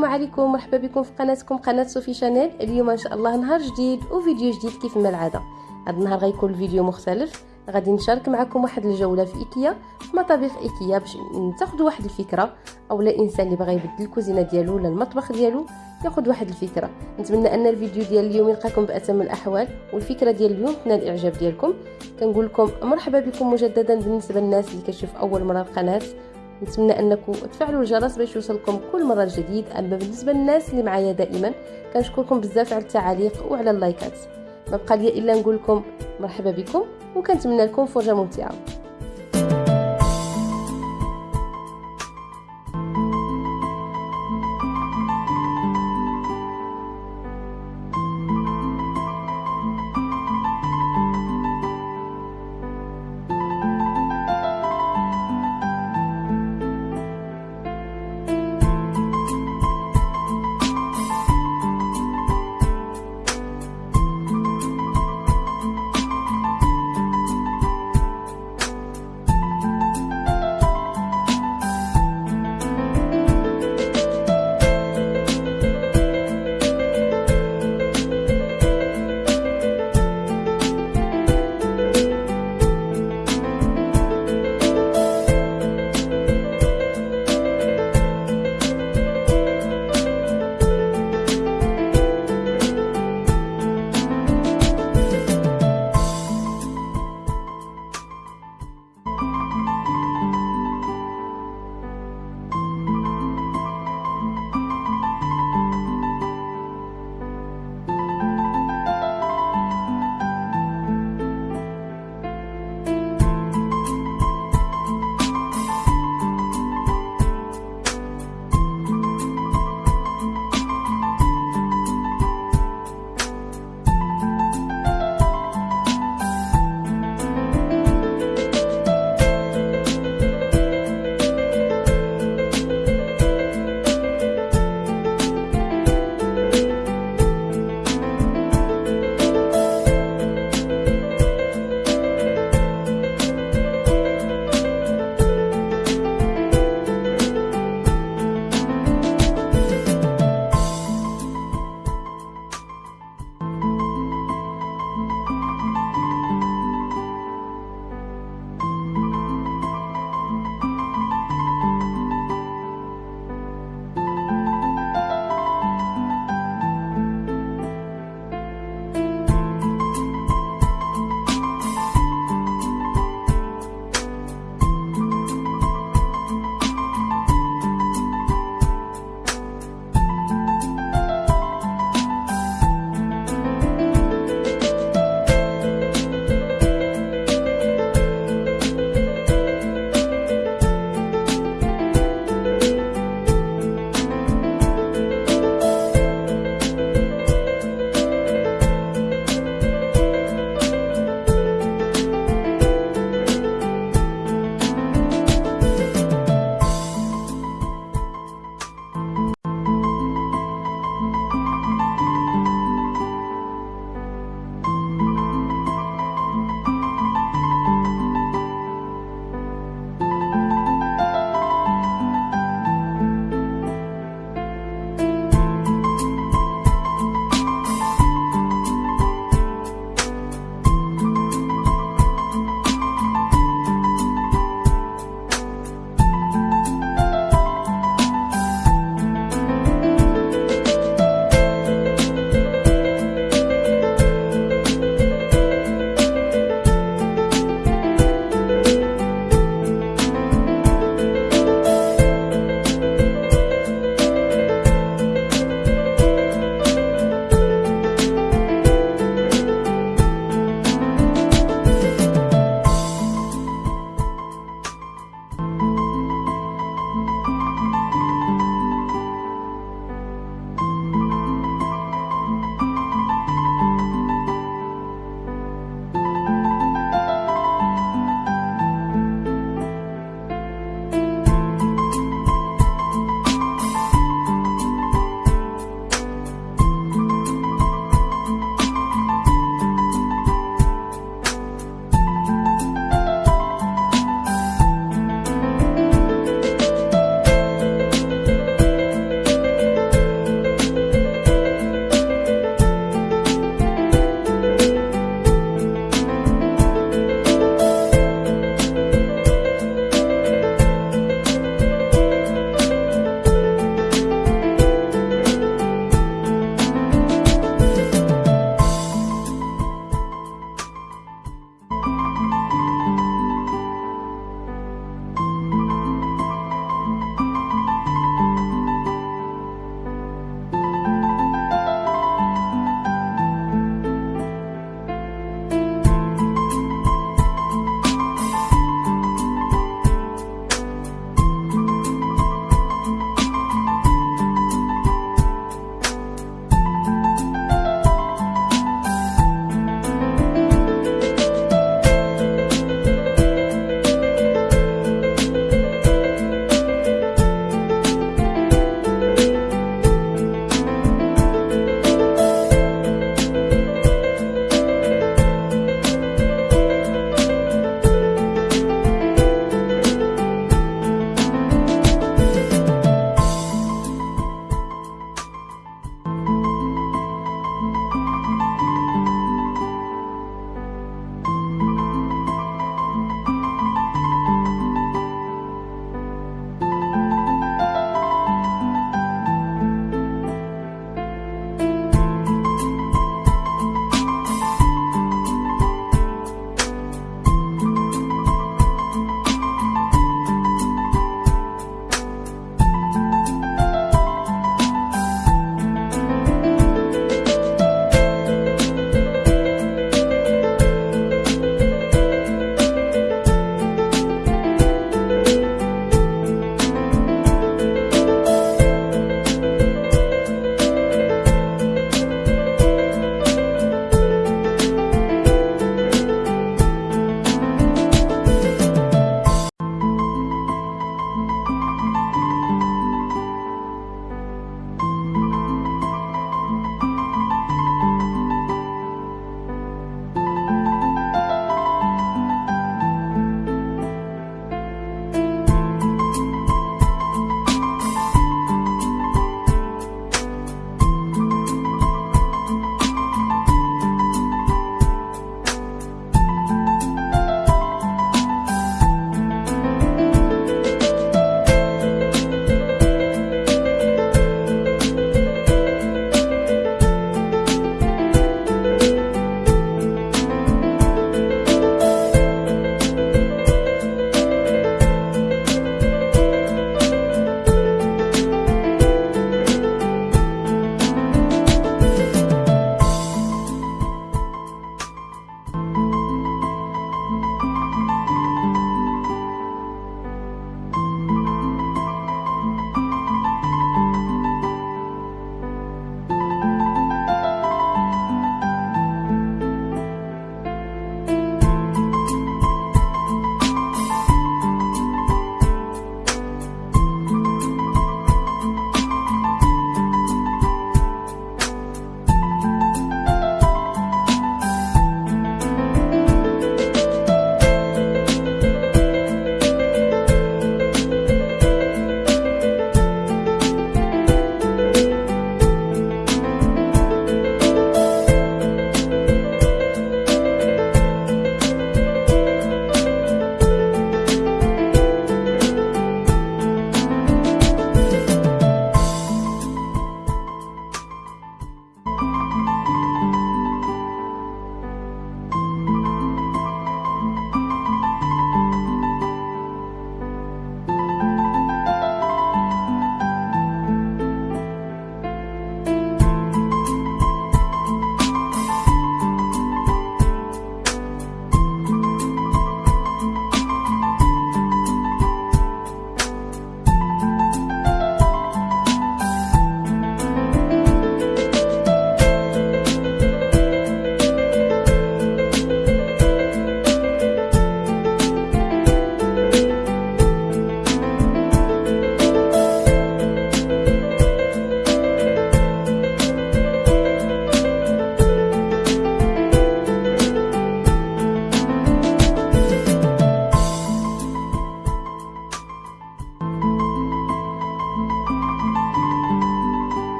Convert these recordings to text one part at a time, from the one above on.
السلام عليكم مرحبا بكم في قناتكم قناة صوفي شانيل. اليوم إن شاء الله نهار جديد وفيديو جديد كيف ما العادة. هذا النهار غيكون الفيديو مختلف. غادي نشارك معكم واحد الجولة في إيكيا في مطابخ إيكيا باش تاخذوا واحد الفكرة. أو لا إنسان اللي بغى يبدل الكوزينة ديالو ولا المطبخ ديالو ياخذ واحد الفكرة. نتمنى أن الفيديو ديال اليوم يلقاكم بأتم الأحوال والفكرة ديال اليوم تنال الإعجاب ديالكم. كنقول لكم مرحبا بكم مجددا بالنسبة للناس اللي كتشوف أول مرة القناة. نتمنى أنكم تفعلوا الجرس باش يوصلكم كل مرة جديد. أما بالنسبة للناس اللي معايا دائما كنشكركم بزاف على التعاليق وعلى اللايكات. ما بقى لي إلا نقول لكم مرحبا بكم وكنتمنى لكم فرجة ممتعة.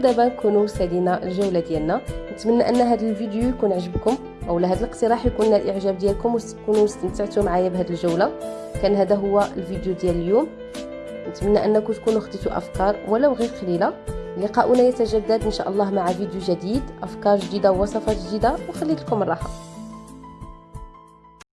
ودابا نكونوا سالينا الجوله ديالنا. نتمنى أن هذا الفيديو يكون عجبكم اولا هذا الاقتراح يكون الإعجاب ديالكم وتكونوا استمتعتوا معايا بهذه الجولة. كان هذا هو الفيديو ديال اليوم. نتمنى أنكم تكونوا خديتوا أفكار ولو غير قليلة. لقاؤنا يتجدد إن شاء الله مع فيديو جديد أفكار جديدة ووصفات جديدة. وخليت لكم الراحة.